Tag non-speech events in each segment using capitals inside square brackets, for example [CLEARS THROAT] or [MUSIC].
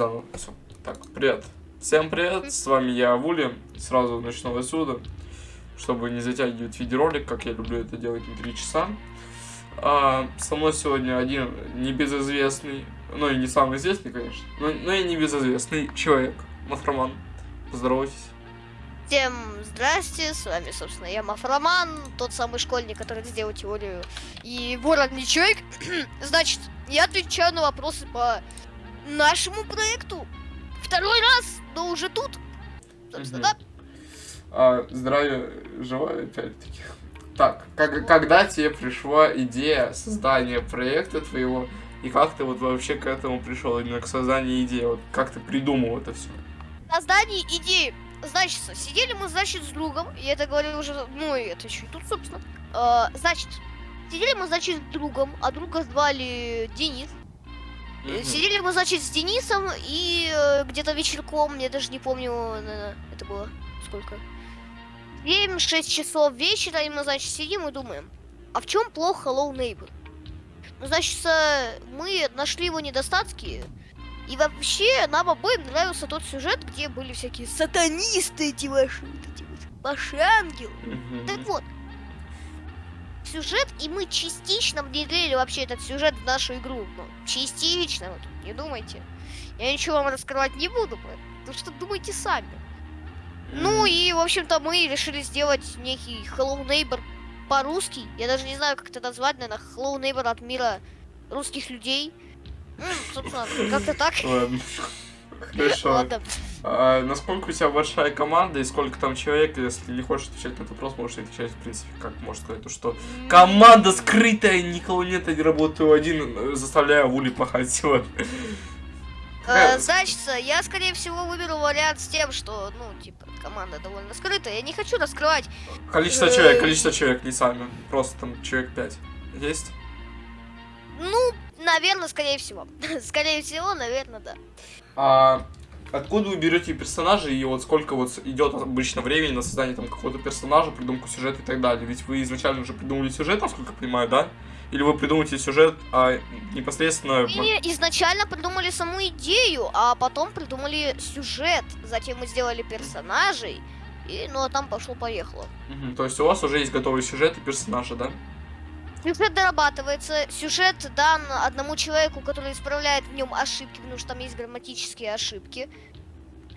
Заново. Всё. Так, привет. Всем привет, с вами я, Вули. Сразу начну отсюда, чтобы не затягивать видеоролик, как я люблю это делать на 3 часа. А, со мной сегодня один небезызвестный, ну и не самый известный, конечно, но, но и небезызвестный человек, Мафроман. Поздоровайтесь. Всем здрасте, с вами, собственно, я Мафроман, тот самый школьник, который сделал теорию и ворон человек. [CLEARS THROAT] Значит, я отвечаю на вопросы по нашему проекту. Второй раз, но уже тут. Собственно, Мгм. А, здравия желаю, опять-таки. Так, как, когда тебе пришла идея создания проекта твоего, и как ты вот вообще к этому пришел, именно к созданию идеи, вот как ты придумал это все? да. Создание идеи. Значит, сидели мы, значит, с другом, я это говорил уже, ну это еще и тут, собственно. А, значит, сидели мы, значит, с другом, а друга звали Денис. Э, Сидели мы, значит, с Денисом и э, где-то вечерком, я даже не помню, это было сколько. 7-6 часов вечера, и мы, значит, сидим и думаем, а в чем плохо Hello Neighbor? Ну, значит, мы нашли его недостатки, и вообще нам обоим нравился тот сюжет, где были всякие сатанисты эти ваши, вот эти вот ваши ангелы. Мгм. Так вот, сюжет, и мы частично внедрили вообще этот сюжет в нашу игру. Ну, частично, вот, не думайте. Я ничего вам раскрывать не буду, потому что думайте сами. Ну и, в общем-то, мы решили сделать некий Hello Neighbor по-русски. Я даже не знаю, как это назвать, наверное, Hello Neighbor от мира русских людей. М, собственно, как-то так. Ладно. Хорошо. Ладно. А насколько у тебя большая команда и сколько там человек, если не хочешь отвечать на этот вопрос, можешь отвечать, в принципе, как можно сказать, то что команда скрытая, никого нет, я работаю один, заставляю Вули пахать сегодня. Э, Значит, я, скорее всего, выберу вариант с тем, что, ну, типа, команда довольно скрытая. Я не хочу раскрывать. Количество Э, человек, количество человек, не сами, просто там человек 5. Есть? Ну, наверное, скорее всего. [LAUGHS] Скорее всего, наверное, да. А откуда вы берете персонажей и вот сколько вот идет обычно времени на создание там какого-то персонажа, придумку сюжета и так далее? Ведь вы изначально уже придумали сюжет, насколько я понимаю, да? Или вы придумаете сюжет, а непосредственно... Мы изначально придумали саму идею, а потом придумали сюжет. Затем мы сделали персонажей. И, ну, а там пошло-поехало. Мгм, То есть у вас уже есть готовый сюжет и персонажи, да? Сюжет дорабатывается. Сюжет дан одному человеку, который исправляет в нем ошибки, потому что там есть грамматические ошибки.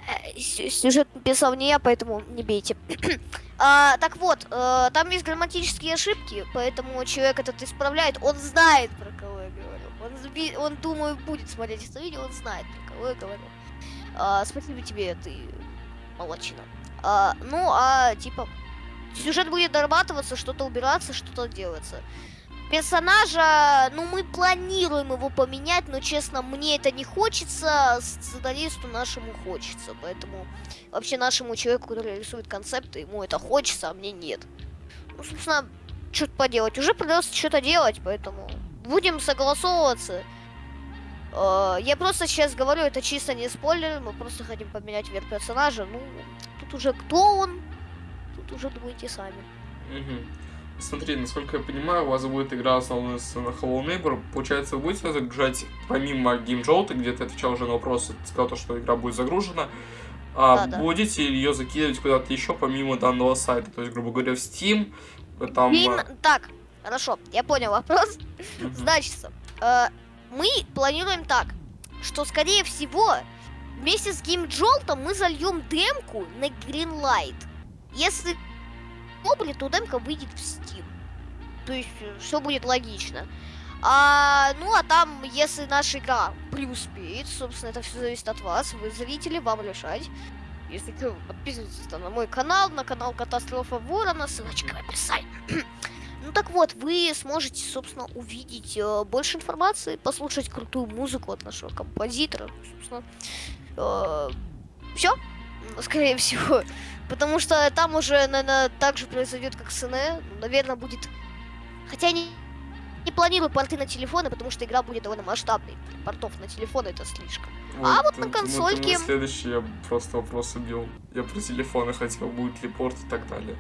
Э, сю- Сюжет написал не я, поэтому не бейте. [CLEARS THROAT] А, так вот, э, там есть грамматические ошибки, поэтому человек этот исправляет. Он знает, про кого я говорю. Он, он думаю, будет смотреть это видео, он знает, про кого я говорю. А, спасибо тебе, ты молодчина. А, ну, а, типа, сюжет будет дорабатываться, что-то убираться, что-то делается. Персонажа, ну, мы планируем его поменять, но, честно, мне это не хочется, сценаристу нашему хочется, поэтому вообще нашему человеку, который рисует концепты, ему это хочется, а мне нет. Ну, собственно, что-то поделать. Уже придется что-то делать, поэтому будем согласовываться. Э, Я просто сейчас говорю, это чисто не спойлер, мы просто хотим поменять вверх персонажа. Ну, тут уже кто он, тут уже думайте сами. Мгм. Смотри, насколько я понимаю, у вас будет игра основная с на Hello Neighbor. Получается, вы будете загружать помимо геймджоута, где ты отвечал уже на вопросы, ты сказал, то, что игра будет загружена, а Да-да. будете ее закидывать куда-то еще помимо данного сайта, то есть, грубо говоря, в Steam, э, там... Гейм- а, Так, хорошо, я понял вопрос. мгм. Значит, э, мы планируем так, что, скорее всего, вместе с геймджолтом мы зальем демку на Greenlight. Если будет, то демка выйдет в Steam. То есть все будет логично. А, ну а там, если наша игра преуспеет, собственно, это все зависит от вас, вы зрители, вам решать. Если что, подписывайтесь на мой канал, на канал Катастрофа Ворона, ссылочка в описании. [CLEARS THROAT] Ну так вот, вы сможете, собственно, увидеть э, больше информации, послушать крутую музыку от нашего композитора, собственно. все, скорее всего. Потому что там уже, наверное, так же произойдет, как с НЭ. Наверное, будет... Хотя не, не планирую порты на телефоны, потому что игра будет довольно масштабной. Портов на телефоны это слишком. А вот на это консольке- мой следующий я просто вопрос убил. Я про телефоны хотел, будет ли порт и так далее.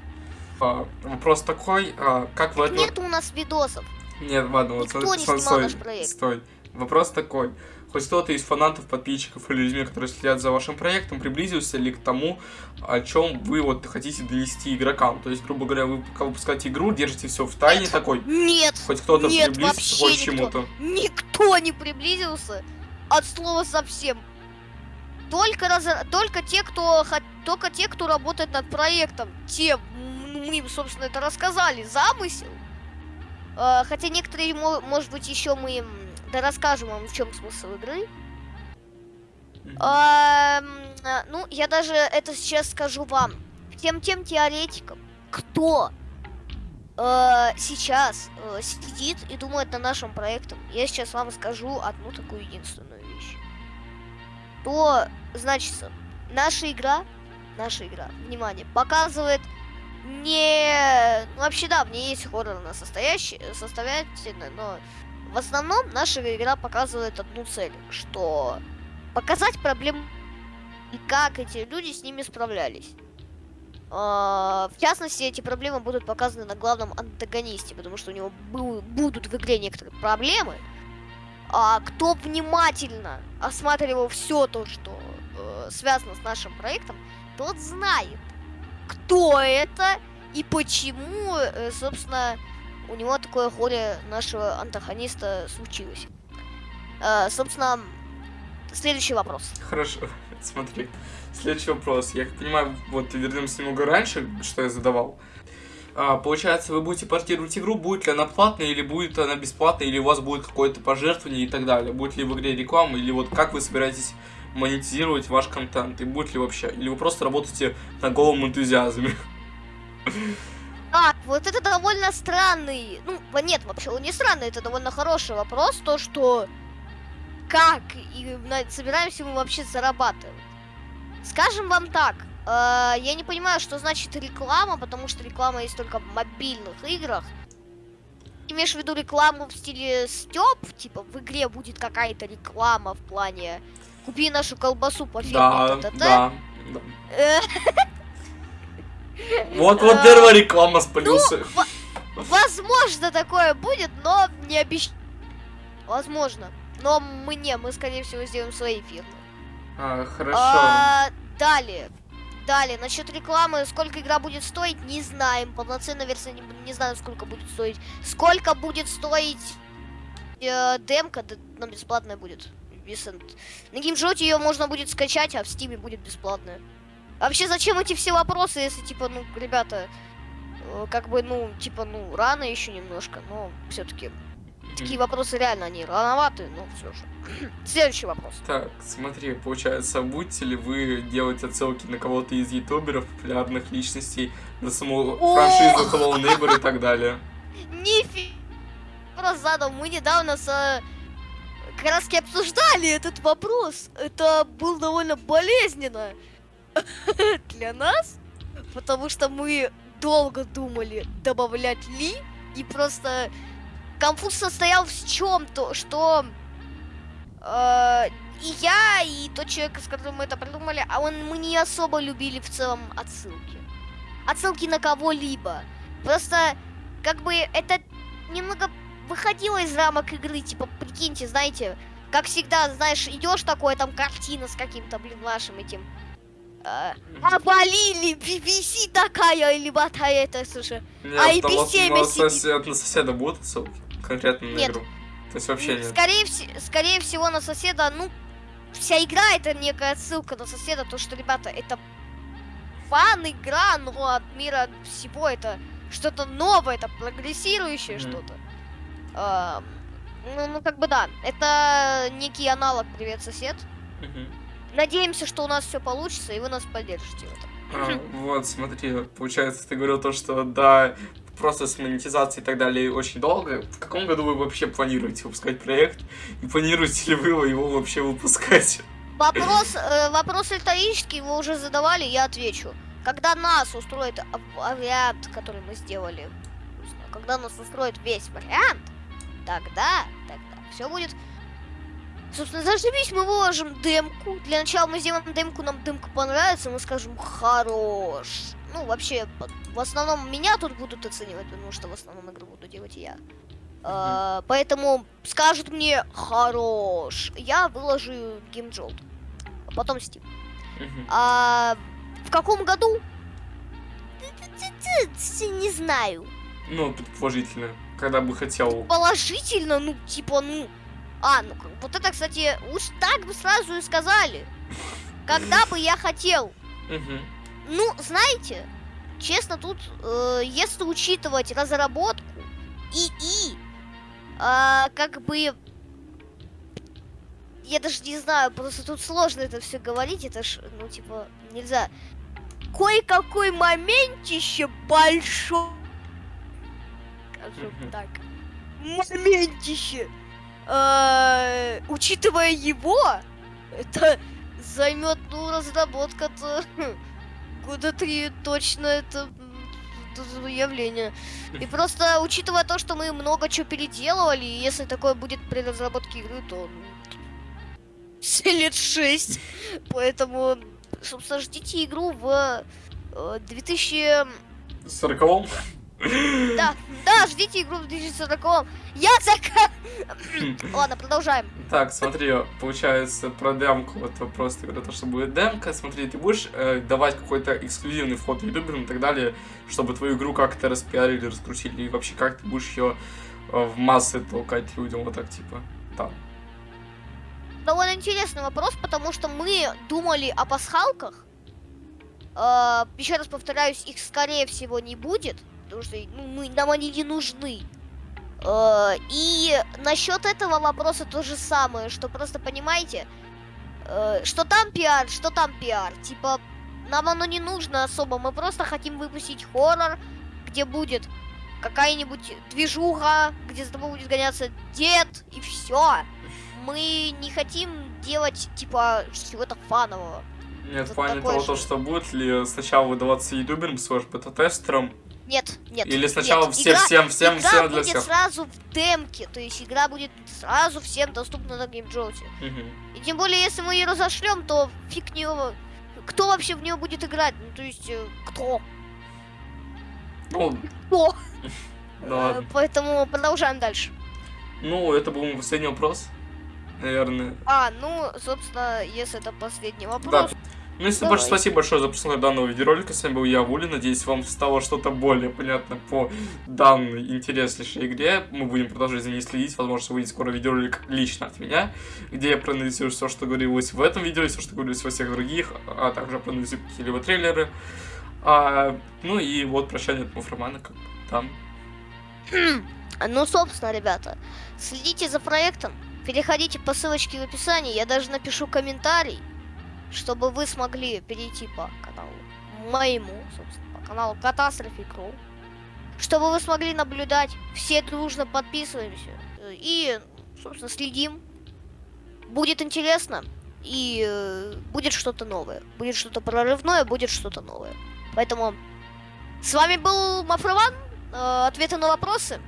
А, вопрос такой, а, как вы... Нет у нас видосов. Нет, ладно, вот Никто не снимал стой, наш проект. стой. Вопрос такой. Хоть кто-то из фанатов, подписчиков или людей, которые следят за вашим проектом, приблизился ли к тому, о чем вы вот хотите донести игрокам? То есть, грубо говоря, вы пока выпускаете игру, держите все в тайне Нет. такой, Нет, хоть кто-то вообще хоть к чему-то. никто не приблизился от слова совсем. Только, раз... только те, кто только те, кто работает над проектом, те, мы им, собственно, это рассказали, замысел. Э, хотя некоторые, мо- может быть, еще мы им да расскажем вам, в чем смысл игры. А, ну, я даже это сейчас скажу вам. Тем тем теоретикам, кто э, сейчас э, сидит и думает над нашим проектом, я сейчас вам скажу одну такую единственную вещь. То, значит, наша игра, наша игра, внимание, показывает не... Ну, вообще, да, в ней есть хоррорная состоящая, составляющая, но в основном наша игра показывает одну цель, что показать проблемы и как эти люди с ними справлялись. А, В частности, эти проблемы будут показаны на главном антагонисте, потому что у него бу- будут в игре некоторые проблемы. А кто внимательно осматривал все то, что э, связано с нашим проектом, тот знает, кто это и почему, э, собственно, у него такое горе нашего антагониста случилось. Э, собственно, следующий вопрос. Хорошо, [LAUGHS] смотри. Следующий вопрос. Я как понимаю, вот вернемся немного раньше, что я задавал. А, получается, вы будете портировать игру, будет ли она платная, или будет она бесплатная, или у вас будет какое-то пожертвование и так далее. Будет ли в игре реклама, или вот как вы собираетесь монетизировать ваш контент, и будет ли вообще, или вы просто работаете на голом энтузиазме. [LAUGHS] Вот это довольно странный. Ну, нет, вообще он не странный, это довольно хороший вопрос. То, что как и собираемся мы вообще зарабатывать. Скажем вам так, э, я не понимаю, что значит реклама, потому что реклама есть только в мобильных играх. Имеешь в виду рекламу в стиле Степ? Типа в игре будет какая-то реклама в плане Купи нашу колбасу по фирме Да, ТТТ». да, да. [LAUGHS] Вот, вот А, первая реклама спалился. Возможно, такое будет, но не обещаю. Возможно. Но мы не, мы, скорее всего, сделаем свои фирмы. А, хорошо. А, далее. Далее, насчет рекламы, сколько игра будет стоить, не знаем. Полноценная версия не, не знаю, сколько будет стоить. Сколько будет стоить э, демка, да, но бесплатная будет. Висент. На геймжоте ее можно будет скачать, а в стиме будет бесплатная. А Вообще, зачем эти все вопросы, если, типа, ну, ребята, э, как бы, ну, типа, ну, рано еще немножко, но все-таки такие вопросы реально, они рановаты, но все же. [CLEARS THROAT] Следующий вопрос. Так, смотри, получается, будете ли вы делать отсылки на кого-то из ютуберов, популярных личностей, на саму франшизу Hello Neighbor и так далее? [LAUGHS] Нифига вопрос задал. Мы недавно с э, Краски обсуждали этот вопрос. Это было довольно болезненно [LAUGHS] для нас, потому что мы долго думали, добавлять ли, и просто конфуз состоял в чем-то, что э, и я, и тот человек, с которым мы это придумали, а он, мы не особо любили в целом отсылки. Отсылки на кого-либо. Просто, как бы, это немного выходило из рамок игры, типа, прикиньте, знаете, как всегда, знаешь, идешь такое, там картина с каким-то, блин, вашим этим. Э, Обалили, BBC такая, или батая это, слушай. Нет, А без на сидит. сосед- на соседа будут отсылки? Конкретно на Нет. игру? То есть вообще нет? Скорее, вс- скорее всего, на соседа, ну, вся игра это некая ссылка на соседа, то, что, ребята, это фан-игра, но от мира всего это что-то новое, это прогрессирующее Мгм. что-то. А, ну, ну, как бы да, это некий аналог «Привет, сосед». Мгм. Надеемся, что у нас все получится, и вы нас поддержите в этом. А, вот, смотри, получается, ты говорил то, что да, просто с монетизацией и так далее очень долго. В каком году вы вообще планируете выпускать проект? И планируете ли вы его вообще выпускать? Вопрос, э, вопрос риторический, вы уже задавали, я отвечу. Когда нас устроит вариант, который мы сделали, когда нас устроит весь вариант, тогда, тогда все будет. Собственно, зашибись, мы выложим демку. Для начала мы сделаем демку, нам демка понравится, мы скажем хорош. Ну, вообще, в основном меня тут будут оценивать, потому что в основном игру буду делать я. Э, поэтому скажут мне хорош, я выложу GameJolt. а Потом Steam. А в каком году? Не знаю. Ну, предположительно, когда бы хотел. Положительно, ну, типа, ну... А, ну, вот это, кстати, уж так бы сразу и сказали. Когда бы я хотел. Ну, знаете, честно, тут, э, если учитывать разработку ИИ, а, как бы... Я даже не знаю, просто тут сложно это все говорить, это ж, ну, типа, нельзя. Кое-какой моментище большой. Скажем так. Моментище. Э, учитывая его, это займет, ну, разработка-то [LAUGHS] года три точно это, м, это заявление. И просто учитывая то, что мы много чего переделывали, если такое будет при разработке игры, то лет шесть. Поэтому, собственно, ждите игру в э, 2000... Сороковом? Да, да, ждите игру в 2040. Я зака... [LAUGHS] Ладно, продолжаем. Так, смотри, получается, про демку вот вопрос, ты говорил, то, что будет демка. Смотри, ты будешь э, давать какой-то эксклюзивный вход ютуберам и так далее, чтобы твою игру как-то распиарили, раскрутили, и вообще как ты будешь ее в массы толкать людям, вот так, типа, там. Довольно интересный вопрос, потому что мы думали о пасхалках. Э, еще раз повторяюсь, их скорее всего не будет, потому что ну, мы, нам они не нужны. Э, и насчет этого вопроса то же самое, что просто понимаете, э, что там пиар, что там пиар. Типа, нам оно не нужно особо, мы просто хотим выпустить хоррор, где будет какая-нибудь движуха, где за тобой будет гоняться дед, и все. Мы не хотим делать, типа, чего-то фанового. Нет, в плане того, то, что будет ли сначала выдаваться ютуберам, слэш бета-тестерам, Нет, нет. или сначала нет. всем, Игра- всем, всем, игра всем для будет всех. сразу в демке, то есть игра будет сразу всем доступна на Game Jolt е. Мгм. И тем более, если мы ее разошлем, то фиг в нее... Кто вообще в нее будет играть? Ну, то есть, э, кто? Ну, Кто? [LAUGHS] да. Э, Поэтому продолжаем дальше. Ну, это был последний вопрос, наверное. А, ну, собственно, если это последний Да. Ну, если больше спасибо большое за просмотр данного видеоролика. С вами был я, Вули. Надеюсь, вам стало что-то более понятно по данной интереснейшей игре. Мы будем продолжать за ней следить. Возможно, выйдет скоро видеоролик лично от меня, где я проанализирую все, что говорилось в этом видео, и все, что говорилось во всех других, а также проанализирую какие-либо трейлеры. А, ну и вот прощание от Муфромана, как там. Ну, собственно, ребята, следите за проектом, переходите по ссылочке в описании, я даже напишу комментарий, чтобы вы смогли перейти по каналу моему, собственно, по каналу Catastrophe Crew, чтобы вы смогли наблюдать, все дружно подписываемся э, и, собственно, следим. Будет интересно и э, будет что-то новое, будет что-то прорывное, будет что-то новое. Поэтому с вами был Мафрован, э, ответы на вопросы.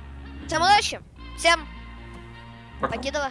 Всем удачи, всем Пока. покедова.